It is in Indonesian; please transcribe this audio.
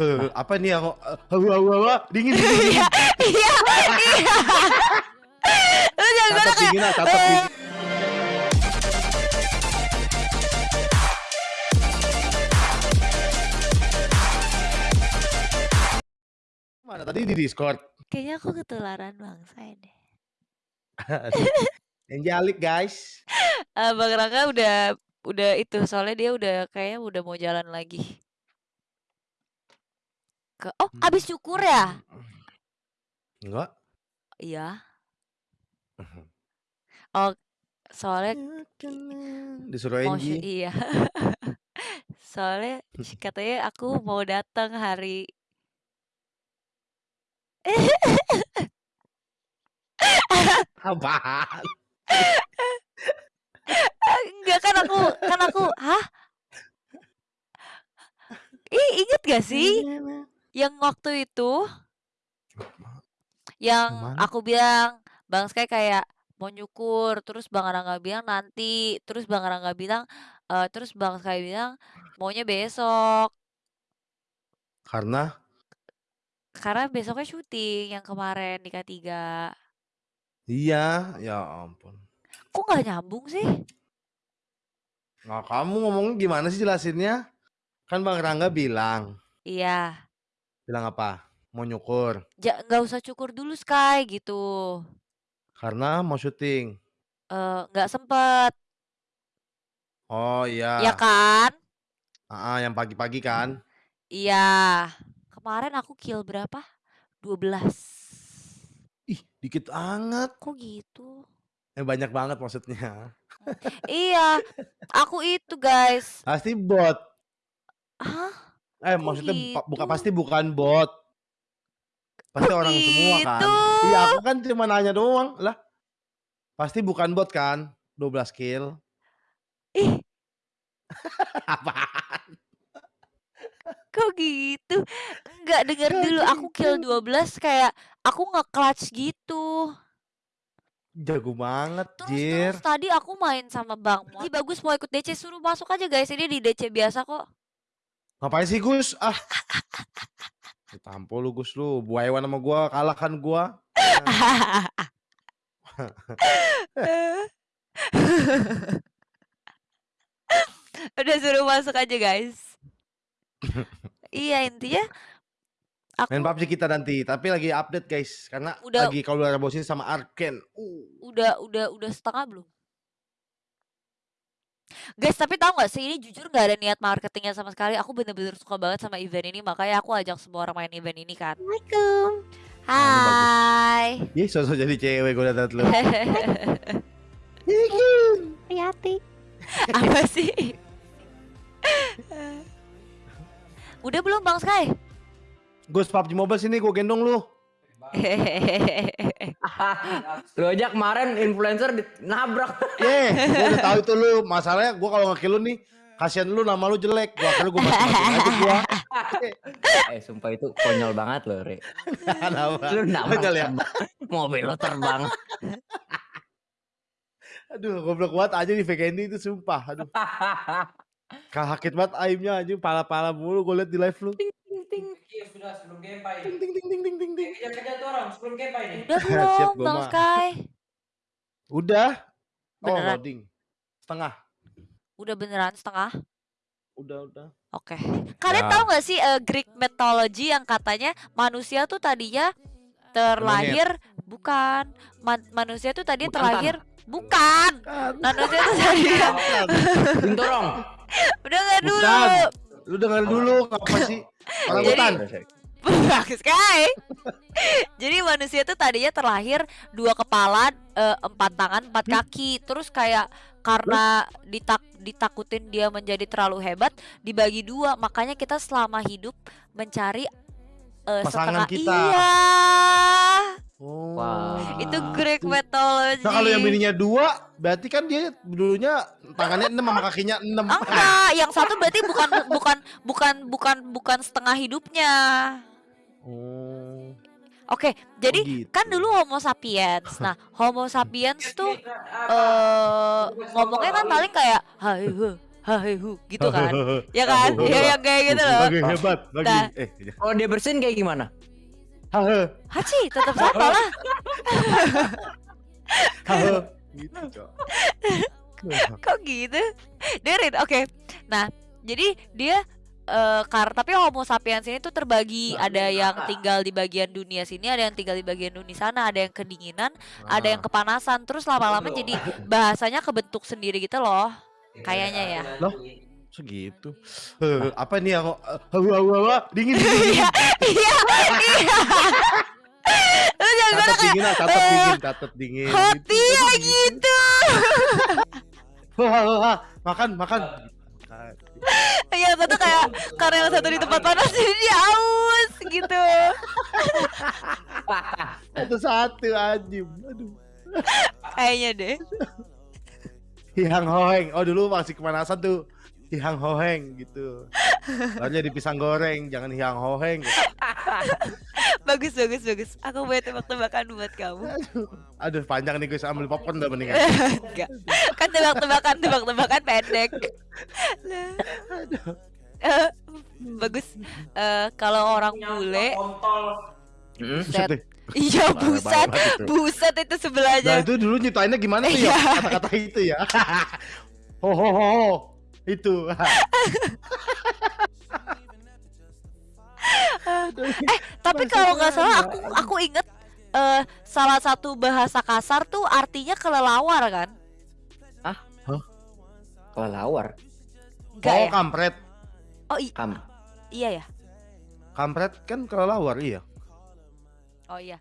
Apa nih aku eh, hawa hawa hawa dingin. Iya, iya, iya. Lu jangan dingin lah, eh, dingin. Mana tadi di Discord? kayaknya aku ketularan bangsa deh. Yang guys. Eh, Bang Rangga udah udah itu soalnya dia udah kayaknya udah mau jalan lagi. Ke Oh, habis syukur ya? Enggak. Iya. Oh, soalnya Disuruh mau sy- Angie. iya. Soalnya katanya aku mau datang hari Apaan? enggak kan aku kan aku hah? Ih, inget gak sih yang waktu itu yang aku bilang Bang Sky kayak mau nyukur terus Bang Rangga bilang nanti terus Bang Rangga bilang eh, terus Bang Sky bilang maunya besok. Karena? Karena besoknya syuting yang kemarin di K3 iya, ya ampun. kok nggak nyambung sih? Nah, kamu ngomongnya gimana sih jelasinnya? Kan Bang Rangga bilang, iya bilang apa? Mau nyukur Ja- nggak usah cukur dulu Sky gitu karena mau syuting. Eh, nggak sempet Oh ya iya. kan Ah, yang pagi-pagi kan? iya kemarin aku kill berapa 12 Ih, dikit banget. kok gitu Eh banyak banget maksudnya. iya aku itu guys Pasti bot. Hah? Eh Kok maksudnya gitu? pasti bukan bot. Pasti orang semua kan. gitu? Iya, aku kan cuma nanya doang. Lah. Pasti bukan bot kan? 12 kill. Ih, Apaan? kok gitu? Enggak, denger dulu. Aku kill 12 kayak aku nge-clutch gitu. Jago banget, Terus Jir. terus tadi aku main sama Bang. Ih, bagus mau ikut DC suruh masuk aja guys. Ini di DC biasa kok. Ngapain sih, Gus? Ah. Tampol lu, Gus lu. Buaiwan sama gua, kalahkan gua. Udah suruh masuk aja guys. iya intinya main aku PUBG kita nanti, tapi lagi update, guys. Karena Udah- lagi kalau udah bosin sama Arken. Uh. udah udah udah setengah belum? Guys, tapi tahu nggak sih ini jujur nggak ada niat marketingnya sama sekali. Aku bener-bener suka banget sama event ini, makanya aku ajak semua orang main event ini kan. Assalamualaikum. Hai. Ih, sosok jadi cewek gue liat lu. Riyati. Apa sih? Udah belum Bang Sky? Gus PUBG Mobile sini gue gendong lu. Lu aja kemarin influencer nabrak. Ye, gue udah tahu itu lu. Masalahnya gue kalau ngekill lu nih, kasihan lu nama lu jelek. Gua akhirnya gue mati aja gua. eh sumpah itu konyol banget loh, Re. Kenapa? Lu nabrak ya? mobil lu terbang. Aduh, goblok banget aja di Vegendi itu sumpah. Aduh, sakit banget aimnya aja, pala-pala mulu gue liat di live lu. Sudah sebelum gameplay. Ting ting ting ting ting ting ting. Kejar-kejar tuh orang sebelum gameplay nih. Udah Siap, belum gua Bang. Sky? Udah. Oh, Beneran? loading. Setengah. Udah beneran setengah? Udah, udah. Oke. Kalian Ya. tahu nggak sih eh, Greek mythology yang katanya manusia tuh tadinya terlahir bukan Man- manusia tuh tadi Bukan terlahir bukan Kan. manusia tuh tadinya Bintorong. udah nggak dulu Bukan. Lu denger dulu ngapa sih? Orang hutan. bagus Sky. Jadi manusia tuh tadinya terlahir dua kepala eh, empat tangan empat kaki. Terus kayak karena ditak ditakutin dia menjadi terlalu hebat dibagi dua. Makanya kita selama hidup mencari eh, Pasangan setengah kita. iya Oh. Wow. itu Greek mythology Nah kalau yang bininya dua, berarti kan dia dulunya tangannya enam sama kakinya enam. enggak yang satu berarti bukan bukan bukan bukan bukan setengah hidupnya Oh. oke jadi gitu. kan dulu Homo sapiens nah Homo sapiens tuh eh ngomongnya kan paling kayak hai he, hahehu gitu kan ya kan ya yang kayak gitu loh Lagi hebat, lagi. Nah. Eh, Kalau dia bersin kayak gimana? Hahe, haci tetap sama lah. Hahe. Gitu, Cok. kok gitu? Derin oke. Nah jadi dia eh kar tapi Homo sapiens ini tuh terbagi. Ada yang tinggal di bagian dunia sini ada yang tinggal di bagian dunia sana ada yang kedinginan ada yang kepanasan. Terus lama-lama jadi bahasanya kebentuk sendiri gitu loh. Kayaknya ya. Loh? Segitu. Eh, apa nih yang hawa hawa hawa dingin dingin. iya iya iya lu jangan kayak dingin, catat eh, dingin, catat dingin. hati Gitu, ya gitu. Makan, makan. yang satu kayak karena yang satu di tempat panas jadi dia aus gitu Satu-satu anjing. Aduh. kayaknya deh Hihang hoheng. Oh dulu masih kemanasan tuh. Hihang hoheng gitu. Lalu di pisang goreng, jangan hihang hoheng. bagus bagus bagus aku buat tebak-tebakan buat kamu Aduh panjang nih guys, ambil popcorn dah mendingan. enggak kan tebak-tebakan tebak-tebakan pendek Lah. Eh, bagus Eh, kalau orang bule. Hmm? Buset. iya buset banget itu. buset itu Nah sebelahnya itu dulu nyiptainnya gimana tuh ya? Iya. Kata-kata itu ya. ho ho ho Itu. tapi kalau nggak salah aku aku inget eh, salah satu bahasa kasar tuh artinya kelelawar kan Kelelawar. enggak oh ya kampret. oh i- Kam. iya ya Kampret kan kelelawar iya. oh iya